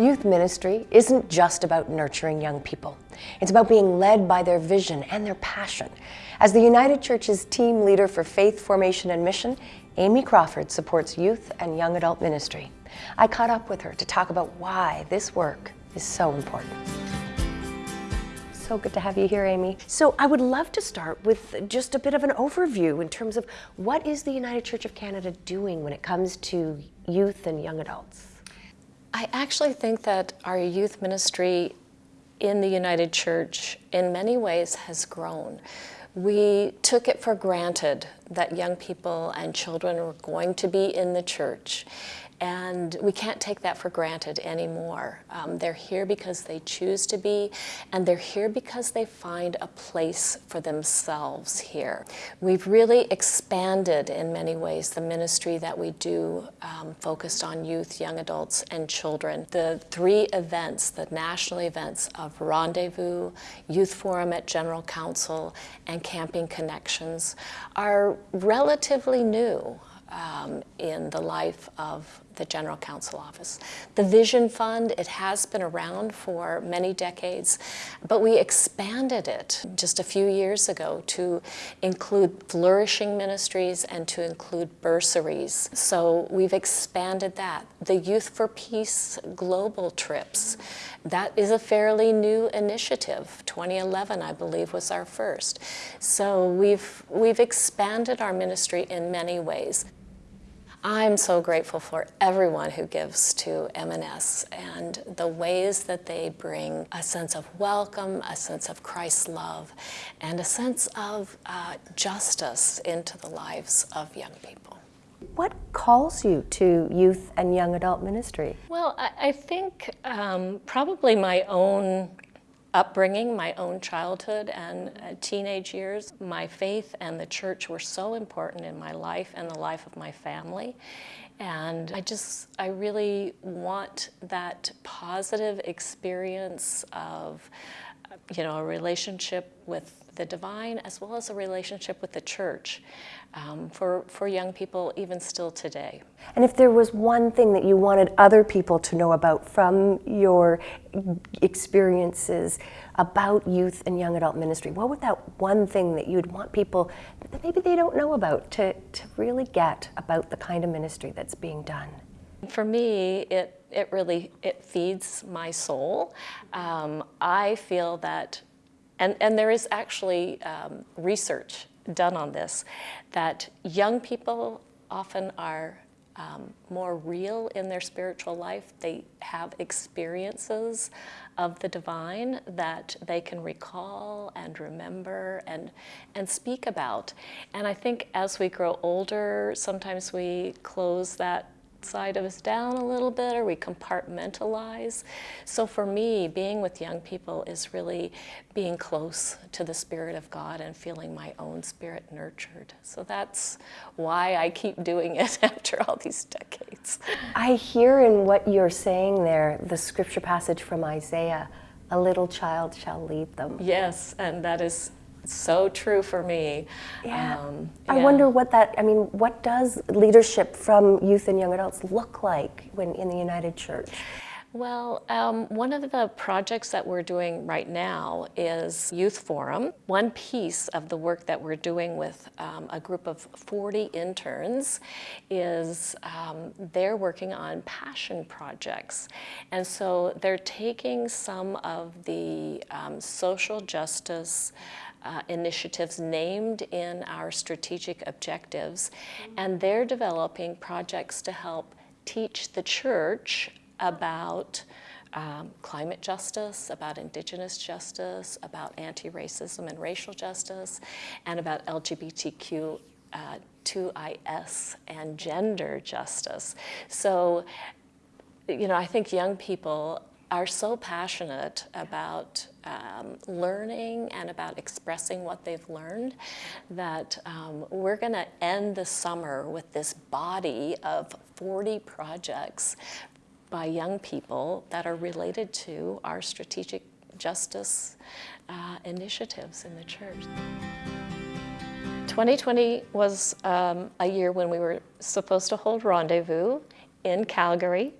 Youth ministry isn't just about nurturing young people. It's about being led by their vision and their passion. As the United Church's team leader for faith formation and mission, Amy Crawford supports youth and young adult ministry. I caught up with her to talk about why this work is so important. So good to have you here, Amy. So I would love to start with just a bit of an overview in terms of what is the United Church of Canada doing when it comes to youth and young adults? I actually think that our youth ministry in the United Church in many ways has grown. We took it for granted that young people and children were going to be in the church and we can't take that for granted anymore. Um, they're here because they choose to be, and they're here because they find a place for themselves here. We've really expanded in many ways the ministry that we do um, focused on youth, young adults, and children. The three events, the national events of Rendezvous, Youth Forum at General Council, and Camping Connections are relatively new um, in the life of the General Council Office. The Vision Fund, it has been around for many decades, but we expanded it just a few years ago to include flourishing ministries and to include bursaries. So we've expanded that. The Youth for Peace global trips, that is a fairly new initiative. 2011, I believe, was our first. So we've, we've expanded our ministry in many ways. I'm so grateful for everyone who gives to M&S and the ways that they bring a sense of welcome, a sense of Christ's love, and a sense of uh, justice into the lives of young people. What calls you to youth and young adult ministry? Well, I, I think um, probably my own upbringing, my own childhood and uh, teenage years, my faith and the church were so important in my life and the life of my family. And I just, I really want that positive experience of, you know, a relationship with the divine as well as a relationship with the church um, for, for young people even still today. And if there was one thing that you wanted other people to know about from your experiences about youth and young adult ministry, what would that one thing that you'd want people that maybe they don't know about to, to really get about the kind of ministry that's being done? For me, it, it really, it feeds my soul. Um, I feel that, and, and there is actually um, research done on this, that young people often are um, more real in their spiritual life. They have experiences of the divine that they can recall and remember and, and speak about. And I think as we grow older, sometimes we close that side of us down a little bit or we compartmentalize. So for me, being with young people is really being close to the Spirit of God and feeling my own spirit nurtured. So that's why I keep doing it after all these decades. I hear in what you're saying there the scripture passage from Isaiah, a little child shall lead them. Yes, and that is so true for me. Yeah. Um, yeah. I wonder what that, I mean, what does leadership from youth and young adults look like when in the United Church? Well, um, one of the projects that we're doing right now is Youth Forum. One piece of the work that we're doing with um, a group of 40 interns is um, they're working on passion projects. And so they're taking some of the um, social justice uh, initiatives named in our strategic objectives, and they're developing projects to help teach the church about um, climate justice, about indigenous justice, about anti-racism and racial justice, and about LGBTQ uh, 2IS and gender justice. So, you know, I think young people are so passionate about um, learning and about expressing what they've learned that um, we're going to end the summer with this body of 40 projects by young people that are related to our strategic justice uh, initiatives in the church. 2020 was um, a year when we were supposed to hold rendezvous in Calgary.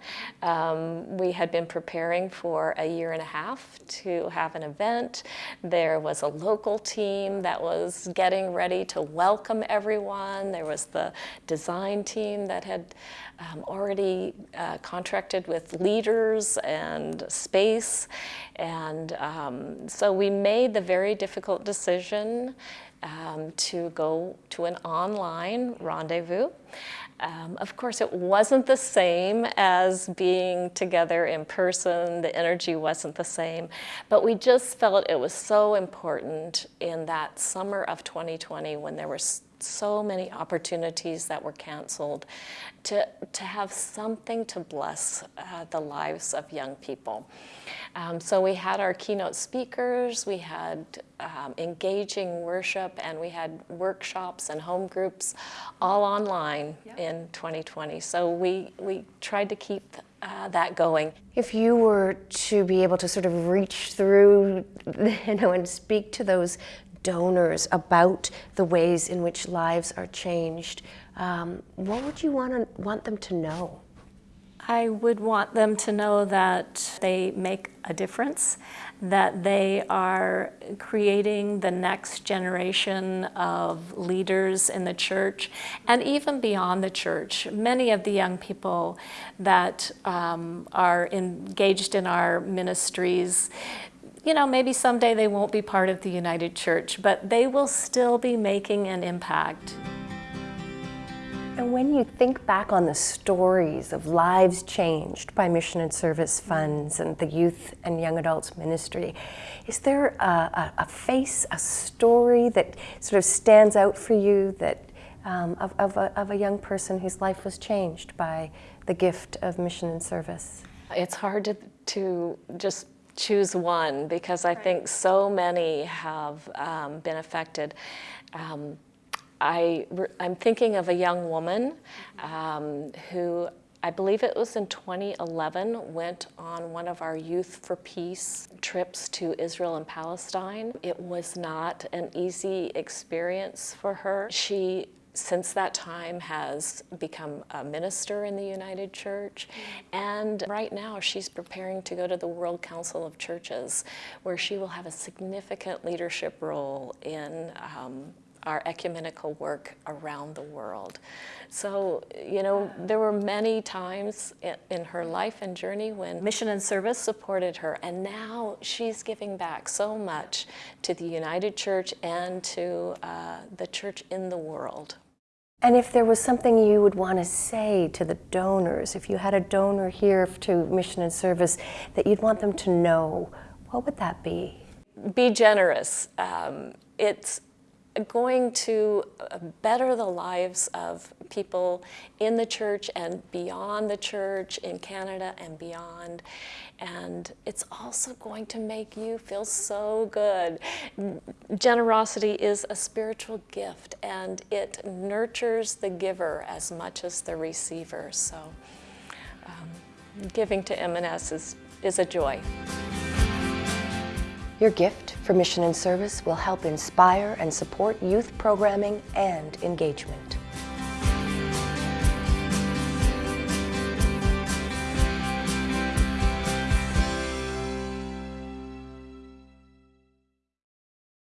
Um, we had been preparing for a year and a half to have an event. There was a local team that was getting ready to welcome everyone. There was the design team that had um, already uh, contracted with leaders and space. And um, so we made the very difficult decision um, to go to an online rendezvous. Um, of course, it wasn't the same as being together in person. The energy wasn't the same. But we just felt it was so important in that summer of 2020 when there were so many opportunities that were canceled to, to have something to bless uh, the lives of young people. Um, so we had our keynote speakers, we had um, engaging worship, and we had workshops and home groups all online yep. in 2020. So we, we tried to keep uh, that going. If you were to be able to sort of reach through, you know, and speak to those donors about the ways in which lives are changed, um, what would you want, to, want them to know? I would want them to know that they make a difference, that they are creating the next generation of leaders in the church and even beyond the church. Many of the young people that um, are engaged in our ministries you know, maybe someday they won't be part of the United Church, but they will still be making an impact. And when you think back on the stories of lives changed by mission and service funds and the youth and young adults ministry, is there a, a, a face, a story that sort of stands out for you that um, of, of, a, of a young person whose life was changed by the gift of mission and service? It's hard to, to just choose one because I think so many have um, been affected. Um, I, am thinking of a young woman um, who I believe it was in 2011, went on one of our Youth for Peace trips to Israel and Palestine. It was not an easy experience for her. She since that time has become a minister in the United Church. And right now she's preparing to go to the World Council of Churches where she will have a significant leadership role in um, our ecumenical work around the world. So, you know, there were many times in, her life and journey when mission and service supported her, and now she's giving back so much to the United Church and to uh, the church in the world. And if there was something you would want to say to the donors, if you had a donor here to mission and service that you'd want them to know, what would that be? Be generous. Um, it's going to uh, better the lives of people in the church and beyond the church, in Canada and beyond. And it's also going to make you feel so good. Generosity is a spiritual gift and it nurtures the giver as much as the receiver. So um, giving to M&S is, is a joy. Your gift for mission and service will help inspire and support youth programming and engagement.